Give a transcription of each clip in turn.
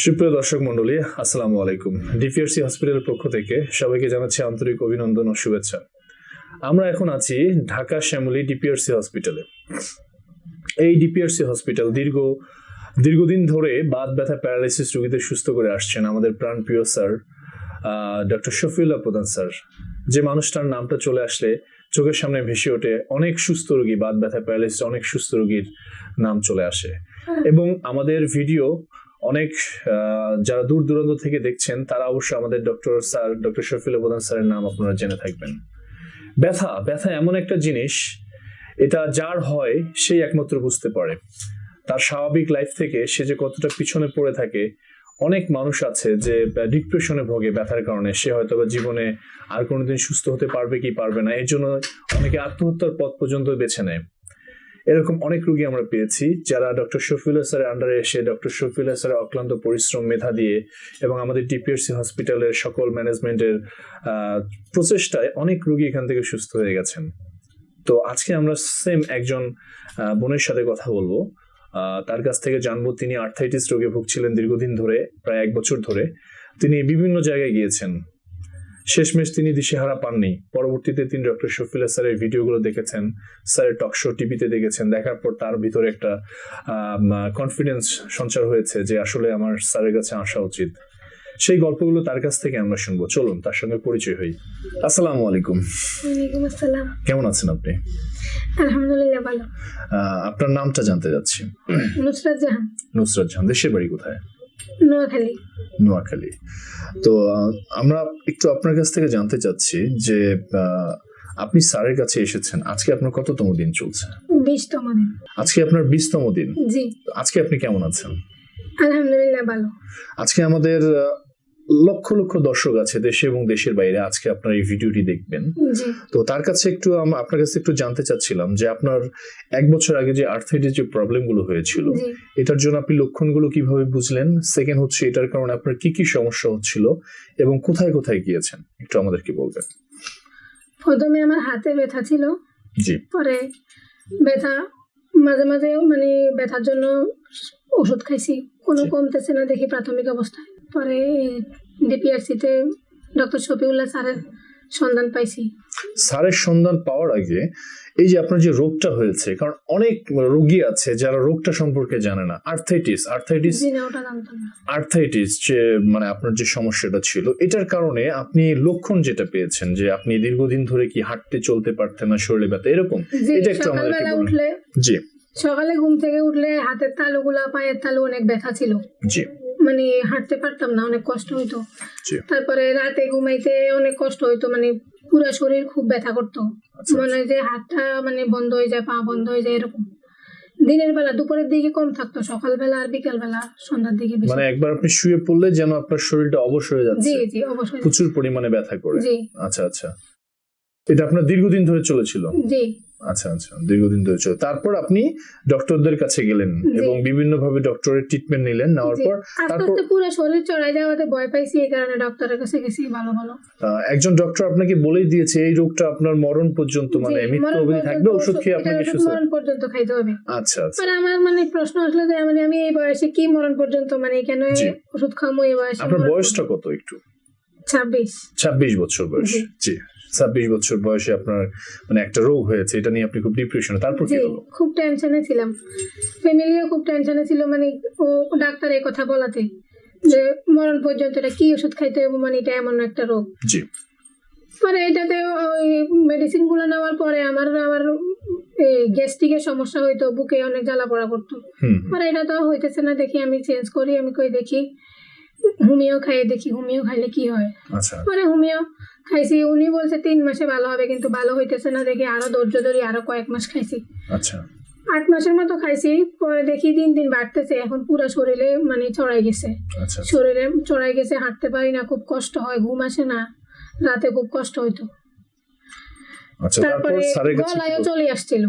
সুপ্রিয় দর্শক মন্ডলী আসসালামু আলাইকুম। ডিপিআরসি হসপিটালের পক্ষ থেকে সবাইকে জানাচ্ছি আন্তরিক অভিনন্দন ও শুভেচ্ছা। আমরা এখন আছি ঢাকা শ্যামলী ডিপিআরসি হসপিটালে। এই ডিপিআরসি হসপিটাল দীর্ঘ দীর্ঘদিন ধরে বাত ব্যথা প্যারালাইসিস রোগীদের সুস্থ করে আসছেন আমাদের প্রাণপ্রিয় স্যার ডক্টর শফিউল্লাহ প্রধান স্যার। যে মানুষটার নামটা চলে আসলে চোখের সামনে ভেসে ওঠে অনেক সুস্থ রোগী বাত ব্যথা প্যারালাইসিস অনেক সুস্থ রোগীর নাম চলে আসে। এবং আমাদের ভিডিও অনেক যারা দূর দূরান্ত থেকে দেখছেন, তারা অবশ্যই আমাদের ডক্টর স্যার, ডক্টর শফিউল প্রধান স্যারের নাম আপনারা জেনে থাকবেন। ব্যথা ব্যথা এমন একটা জিনিস, এটা যার হয়, সেই একমাত্র বুঝতে পারে। তার স্বাভাবিক লাইফ থেকে সে যে কতটা পিছনে পড়ে থাকে, অনেক মানুষ আছে যে ডিপ্রেশনে ভোগে ব্যথার কারণে। সে হয়তো বা জীবনে আর কোনোদিন সুস্থ হতে পারবে কি পারবে না এই জন্য অনেকে আত্মহত্যার পথ পর্যন্ত বেছে নেয়। এরকম অনেক রুগী আমরা পেয়েছি যারা ডক্টর শফিউল্লাহ স্যারের আন্ডারে এসে ডক্টর শফিউল্লাহ স্যারের অক্লান্ত পরিশ্রম, মেধা দিয়ে এবং আমাদের টিপিএসসি হসপিটালের সকল ম্যানেজমেন্টের প্রচেষ্টায় অনেক রুগী এখান থেকে সুস্থ হয়ে গেছেন। তো আজকে আমরা সেম একজন বোনের সাথে কথা বলব। তার কাছ থেকে জানব তিনি আর্থাইটিস রোগে ভুগছিলেন দীর্ঘদিন ধরে, প্রায় এক বছর ধরে। তিনি বিভিন্ন জায়গায় গিয়েছেন। শেষমেশ তিনি দিশেহারা পাননি। পরবর্তীতে তিনি ডক্টর শফিলা স্যারের ভিডিওগুলো দেখেছেন স্যারের টক শো টিভিতে দেখেছেন। দেখার পর তার ভিতরে একটা কনফিডেন্স সঞ্চার হয়েছে যে আসলে আমার স্যারের কাছে আসা উচিত। সেই গল্পগুলো তার কাছ থেকে আমরা শুনব। চলুন তার সঙ্গে পরিচয় হই। আসসালামু আলাইকুম। ওয়ালাইকুম আসসালাম। কেমন আছেন আপনি? আলহামদুলিল্লাহ ভালো। আপনার নামটা জানতে যাচ্ছি। নুসরাত জাহান। নুসরাত জাহান দেশের বাড়ি কোথায়? নোয়াখালী। নোয়াখালী। তো আমরা একটু আপনার কাছ থেকে জানতে চাচ্ছি যে আপনি স্যারের কাছে এসেছেন। আজকে আপনার কততম দিন চলছে? বিশতম দিন। আজকে আপনার বিশতম দিন। জি। আজকে আপনি কেমন আছেন? আলহামদুলিল্লাহ ভালো। আজকে আমাদের লক্ষ লক্ষ দর্শক আছে দেশে এবং দেশের বাইরে আজকে আপনার এই ভিডিওটি দেখবেন। তো তার কাছে একটু আপনার কাছে একটু জানতে চাচ্ছিলাম যে আপনার এক বছর আগে যে আর্থাইটিস যে প্রবলেমগুলো হয়েছিল এটার জন্য আপনি লক্ষণগুলো কীভাবে বুঝলেন? সেকেন্ড হচ্ছে এটার কারণে আপনার কি কি সমস্যা হচ্ছিল এবং কোথায় কোথায় গিয়েছেন? একটু আমাদেরকে বলবেন। প্রথমে আমার হাতে ব্যথা ছিল। জি। পরে ব্যথা মাঝে মাঝে মানে ব্যথার জন্য ওষুধ খাইছি। কোনো কমতেছে না দেখি প্রাথমিক অবস্থায়। পরে ডিপিআরসিতে ডক্টর শফিউল্লাহ স্যারের সন্ধান পাইছি। স্যারের সন্ধান পাওয়ার আগে এই যে আপনার যে রোগটা হয়েছে কারণ অনেক রোগী আছে যারা রোগটা সম্পর্কে জানে না। আর্থাইটিস আর্থাইটিস আর্থাইটিস যে মানে আপনার যে সমস্যাটা ছিল এটার কারণে আপনি লক্ষণ যেটা পেয়েছেন যে আপনি দীর্ঘদিন ধরে কি হাঁটতে চলতে পারতেন না শরীরে ব্যথা এরকম? এটা একটু আমাদেরকে সকালবেলা বলুন। উঠলে জি। সকালে ঘুম থেকে উঠলে হাতের তালুগুলা পায়ের তালু অনেক ব্যথা ছিল। জি। মানে হাঁটতে পারতাম না অনেক কষ্ট হইতো। তারপরে রাতে ঘুমাইতে অনেক কষ্ট হইতো মানে পুরো শরীর খুব ব্যথা করতো। আচ্ছা মনে হয় যে হাতটা মানে বন্ধ হয়ে যায় পা বন্ধ হয়ে যায় এরকম। দিনের বেলা দুপুরের দিকে কম থাকতো সকালবেলা আর বিকেল বেলা সন্ধ্যার দিকে বেশি। মানে একবার আপনি শুয়ে পড়লে যেন আপনার শরীরটা অবশ হয়ে যাচ্ছে। জি জি অবশ্যই প্রচুর পরিমাণে ব্যথা করে। জি। আচ্ছা আচ্ছা। এটা আপনার দীর্ঘদিন ধরে চলেছিল। জি। আচ্ছা আচ্ছা দীর্ঘদিন ধরে চলে। তারপর আপনি ডক্টরদের কাছে গেলেন এবং বিভিন্ন ভাবে ডক্টরের ট্রিটমেন্ট নিলেন নেওয়ার পর তারপর আস্তে পুরো শরীর চড়াই যাওয়াতে ভয় পাইছি এই কারণে ডক্টরের কাছে গেছি ভালো ভালো একজন ডক্টর আপনাকে বলেই দিয়েছে এই রোগটা আপনার মরণ পর্যন্ত মানে মৃত্যু অবধি থাকবে ওষুধ খেয়ে আপনাকে সুস্থ মরণ পর্যন্ত খাইতে হবে। আচ্ছা আচ্ছা। পরে আমার মানে প্রশ্ন আসলে যে মানে আমি এই বয়সে কি মরণ পর্যন্ত মানে কেন ওষুধ খামো এই বয়সে আপনার বয়সটা কত একটু? ছাব্বিশ। ছাব্বিশ বছর বয়স জি। ছাব্বিশ বছর বয়সে আপনার মানে একটা রোগ হয়েছে এটা নিয়ে আপনি খুব ডিপ্রেশনে তারপর কি হলো? খুব টেনশনে ছিলাম। ফ্যামিলিও খুব টেনশনে ছিল মানে ও ডাক্তার এই কথা বলাতে যে মরণ পর্যন্ত এটা কি ওষুধ খাইতে হবে মানে এটা এমন একটা রোগ। জি। পরে এটাতে ওই মেডিসিনগুলো নেওয়ার পরে আমার আবার গ্যাস্ট্রিকের সমস্যা হইতো বুকে অনেক জ্বালা পড়া করতো। পরে এটা তো হইতেছে না দেখি আমি চেঞ্জ করি আমি কই দেখি। হোমিও খাইয়ে দেখি হোমিও খাইলে কি হয়। আচ্ছা। পরে হোমিও খাইছি উনি বলছে তিন মাসে ভালো হবে কিন্তু ভালো হইতেছে না দেখি আরও ধৈর্য ধরি আরও কয়েক মাস খাইছি। আচ্ছা। আট মাসের মতো খাইছি পরে দেখি দিন দিন বাড়তেছে এখন পুরো শরীরে মানে চড়াই গেছে। আচ্ছা শরীরে চড়াই গেছে হাঁটতে পারি না খুব কষ্ট হয় ঘুম আসে না রাতে খুব কষ্ট হইতো। আচ্ছা তারপরে স্যারের গলায়ও চলে আসছিল।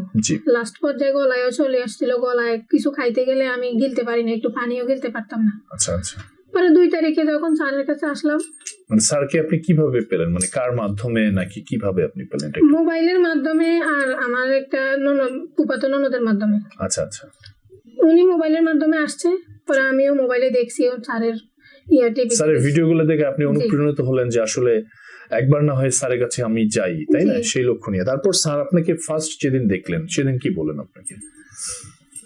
লাস্ট পর্যায়ে গলায়ও চলে আসছিল গলায় কিছু খাইতে গেলে আমি গিলতে পারি না একটু পানিও গিলতে পারতাম না। আচ্ছা আচ্ছা। পরে দুই তারিখে যখন স্যারের কাছে আসলাম। মানে স্যারকে আপনি কীভাবে পেলেন? মানে কার মাধ্যমে নাকি কীভাবে আপনি পেলেন মোবাইলের মাধ্যমে আর আমার একটা ননদ ফুপাতো ননদের মাধ্যমে। আচ্ছা আচ্ছা। উনি মোবাইলের মাধ্যমে আসছে পরে আমিও মোবাইলে দেখছি ওর স্যারের ইয়ে স্যারের ভিডিওগুলো দেখে আপনি অনুপ্রেরণিত হলেন যে আসলে একবার না হয় স্যারের কাছে আমি যাই তাই না? সেই লক্ষ্য নিয়ে। তারপর স্যার আপনাকে ফার্স্ট যেদিন দেখলেন সেদিন কি বলেন আপনাকে?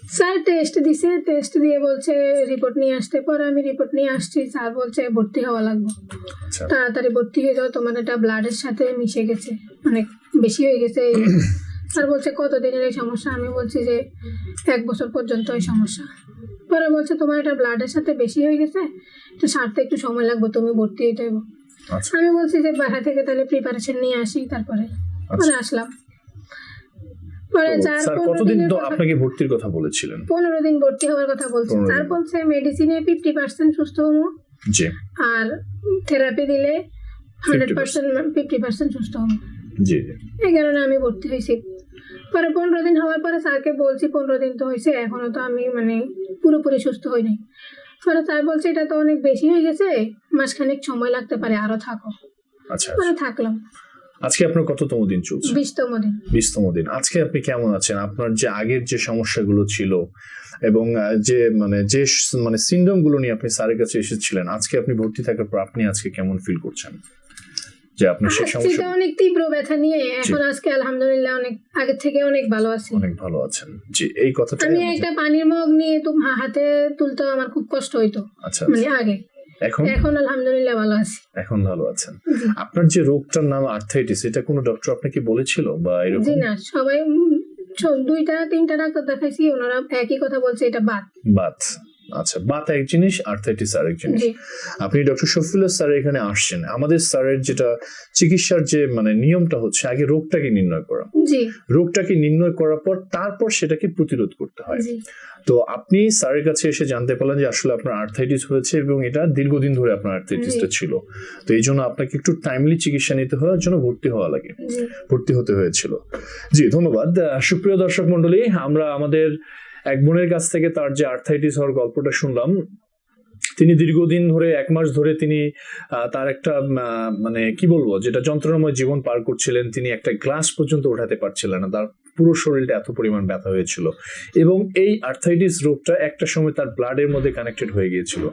স্যার টেস্ট দিছে টেস্ট দিয়ে বলছে রিপোর্ট নিয়ে আসতে পরে আমি রিপোর্ট নিয়ে আসছি। স্যার বলছে ভর্তি হওয়া লাগবে। আচ্ছা। তাড়াতাড়ি ভর্তি হয়ে যাও তোমার এটা ব্লাডের সাথে মিশে গেছে অনেক বেশি হয়ে গেছে এই স্যার বলছে কতদিনের এই সমস্যা? আমি বলছি যে এক বছর পর্যন্ত এই সমস্যা। পরে বলছে তোমার এটা ব্লাডের সাথে বেশি হয়ে গেছে তো সারতে একটু সময় লাগবে তুমি ভর্তি হয়ে যাব আচ্ছা। আমি বলছি যে বাসা থেকে তাহলে প্রিপারেশন নিয়ে আসি তারপরে। আচ্ছা। পরে আসলাম। স্যার কতদিন আপনাকে ভর্তির কথা বলেছিলেন? পনেরো দিন ভর্তি হওয়ার কথা বলছে। পনেরো স্যার। বলছে মেডিসিনে ফিফটি পার্সেন্ট সুস্থ হব জি। আর থেরাপি দিলে হান্ড্রেড পার্সেন্ট ফিফটি পার্সেন্ট সুস্থ হব জি। এই কারণে আমি ভর্তি হয়েছি। পরে পনেরো দিন হওয়ার পরে স্যারকে বলছি পনেরো দিন তো হয়েছে এখনও তো আমি মানে পুরোপুরি সুস্থ হইনি। পরে স্যার বলছে এটা তো অনেক বেশি হয়ে গেছে মাসখানেক সময় লাগতে পারে আরও থাকো। আচ্ছা পরে থাকলাম। আজকে আপনার কততম দিন চলছে? বিশতম দিন। বিশতম দিন। আজকে আপনি কেমন আছেন? আপনার যে আগের যে সমস্যাগুলো ছিল এবং যে মানে যে মানে সিন্ড্রোমগুলো নিয়ে আপনি স্যারের কাছে এসেছিলেন আজকে আপনি ভর্তি থাকার পর আপনি আজকে কেমন ফিল করছেন? যে আপনার সেই সমস্যা অনেক তীব্র ব্যথা নিয়ে এখন আজকে আলহামদুলিল্লাহ অনেক আগের থেকে অনেক ভালো আছি। অনেক ভালো আছেন। জি এই কথাটা আমি একটা পানির মগ নিয়ে তো হাতে তুলতেও আমার খুব কষ্ট হইতো। আচ্ছা মানে আগে। এখন? এখন আলহামদুলিল্লাহ ভালো আছি। এখন ভালো আছেন। আপনার যে রোগটার নাম আর্থাইটিস এটা কোনো ডক্টর আপনাকে বলেছিল বা জি এরকম না সবাই দুইটা তিনটা ডাক্তার দেখাইছি ওনারা একই কথা বলছে এটা বাত বাত আচ্ছা বাত এক জিনিস আর্থাইটিস আরেক জিনিস। আপনি ডক্টর শফিউল্লাহ স্যার এখানে আসছেন। আমাদের স্যারের যেটা চিকিৎসার যে মানে নিয়মটা হচ্ছে আগে রোগটাকে নির্ণয় করা। রোগটাকে নির্ণয় করার পর তারপর সেটাকে প্রতিরোধ করতে হয়। তো আপনি স্যারের কাছে এসে জানতে পারলেন যে আসলে আপনার আর্থাইটিস হয়েছে এবং এটা দীর্ঘদিন ধরে আপনার আর্থাইটিসটা ছিল। তো এই জন্য আপনাকে একটু টাইমলি চিকিৎসা নিতে হওয়ার জন্য ভর্তি হওয়া লাগে। ভর্তি হতে হয়েছিল। জি ধন্যবাদ। সুপ্রিয় দর্শক মন্ডলী আমরা আমাদের এক বোনের কাছ থেকে তার যে আর্থাইটিস হওয়ার গল্পটা শুনলাম, তিনি দীর্ঘদিন ধরে, এক মাস ধরে তিনি তার একটা মানে কি বলব, যেটা যন্ত্রণাময় জীবন পার করছিলেন, তিনি একটা গ্লাস পর্যন্ত ওঠাতে পারছিলেন না, তার পুরো শরীরটা এত পরিমাণ ব্যথা হয়েছিল। এবং এই আর্থাইটিস রোগটা একটা সময় তার ব্লাডের মধ্যে কানেক্টেড হয়ে গিয়েছিল।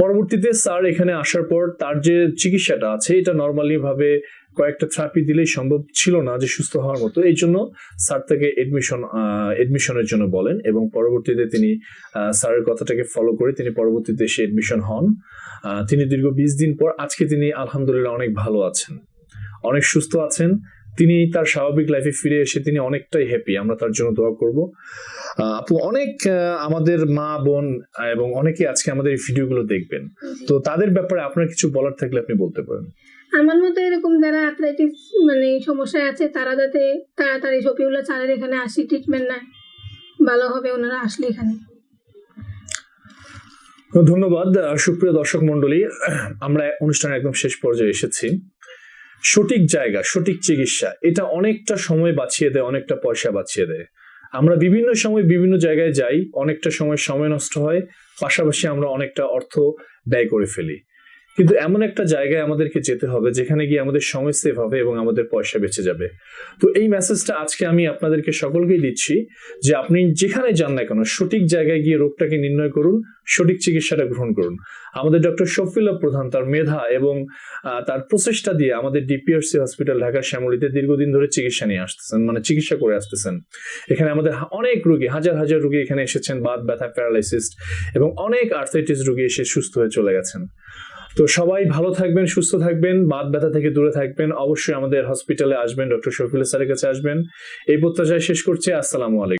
পরবর্তীতে স্যার এখানে আসার পর তার যে চিকিৎসাটা আছে, এটা নর্মালি ভাবে কয়েকটা থেরাপি দিলেই সম্ভব ছিল না যে সুস্থ হওয়ার মতো। এই জন্য স্যার তাকে এডমিশন এডমিশনের জন্য বলেন এবং পরবর্তীতে তিনি স্যারের কথাটাকে ফলো করে তিনি পরবর্তীতে এসে এডমিশন হন। তিনি দীর্ঘ বিশ দিন পর আজকে তিনি আলহামদুলিল্লাহ অনেক ভালো আছেন। অনেক সুস্থ আছেন। তিনি তার স্বাভাবিক লাইফে ফিরে এসে তিনি অনেকটাই হ্যাপি আমরা তার জন্য দোয়া করব। আহ, আপু অনেক আমাদের মা বোন এবং অনেকে আজকে আমাদের এই ভিডিওগুলো দেখবেন। তো তাদের ব্যাপারে আপনার কিছু বলার থাকলে আপনি বলতে পারেন। আমার মতো এরকম যারা অ্যাথলেটিস মানে সমস্যায় আছে, তারা যাতে তাড়াতাড়ি শফিউল্লাহ স্যারের এখানে আসি ট্রিটমেন্ট নেয়। ভালো হবে ওনারা আসলে এখানে। ধন্যবাদ সুপ্রিয় দর্শক মন্ডলী আমরা অনুষ্ঠানের একদম শেষ পর্যায়ে এসেছি। সঠিক জায়গা, সঠিক চিকিৎসা, এটা অনেকটা সময় বাঁচিয়ে দেয়, অনেকটা পয়সা বাঁচিয়ে দেয়। আমরা বিভিন্ন সময় বিভিন্ন জায়গায় যাই, অনেকটা সময় সময় নষ্ট হয়, পাশাপাশি আমরা অনেকটা অর্থ ব্যয় করে ফেলি। কিন্তু এমন একটা জায়গায় আমাদেরকে যেতে হবে যেখানে গিয়ে আমাদের সময় সেভ হবে এবং আমাদের পয়সা বেঁচে যাবে। তো এই মেসেজটা আজকে আমি আপনাদেরকে সকলকেই দিচ্ছি যে আপনি যেখানে যান না কেন, সঠিক জায়গায় গিয়ে রোগটাকে নির্ণয় করুন, সঠিক চিকিৎসাটা গ্রহণ করুন। আমাদের ডক্টর শফিল্লা প্রধান তার মেধা এবং তার প্রচেষ্টা দিয়ে আমাদের ডিপিআরসি হসপিটাল ঢাকা শ্যামলীতে দীর্ঘদিন ধরে চিকিৎসা নিয়ে আসতেছেন মানে চিকিৎসা করে আসতেছেন। এখানে আমাদের অনেক রুগী, হাজার হাজার রুগী এখানে এসেছেন, বাত, ব্যথা প্যারালাইসিস এবং অনেক আর্থাইটিস রুগী এসে সুস্থ হয়ে চলে গেছেন। তো সবাই ভালো থাকবেন, সুস্থ থাকবেন বাদ ব্যথা থেকে দূরে থাকবেন। অবশ্যই আমাদের হসপিটালে আসবেন ডক্টর শফিল স্যারের কাছে আসবেন। এই প্রত্যাশায় শেষ করছি। আসসালামু আলাইকুম।